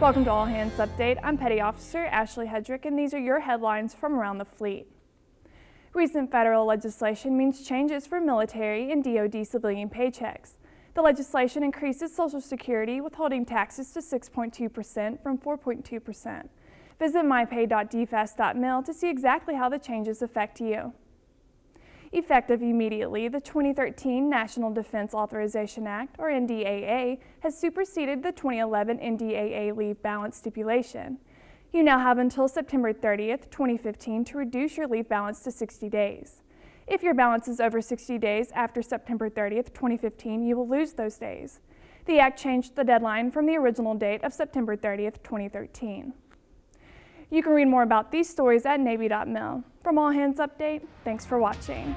Welcome to All Hands Update. I'm Petty Officer Ashley Hedrick, and these are your headlines from around the fleet. Recent federal legislation means changes for military and DoD civilian paychecks. The legislation increases Social Security withholding taxes to 6.2% from 4.2%. Visit mypay.dfas.mil to see exactly how the changes affect you. Effective immediately, the 2013 National Defense Authorization Act, or NDAA, has superseded the 2011 NDAA leave balance stipulation. You now have until September 30th, 2015 to reduce your leave balance to 60 days. If your balance is over 60 days after September 30th, 2015, you will lose those days. The Act changed the deadline from the original date of September 30th, 2013. You can read more about these stories at Navy.mil. From All Hands Update, thanks for watching.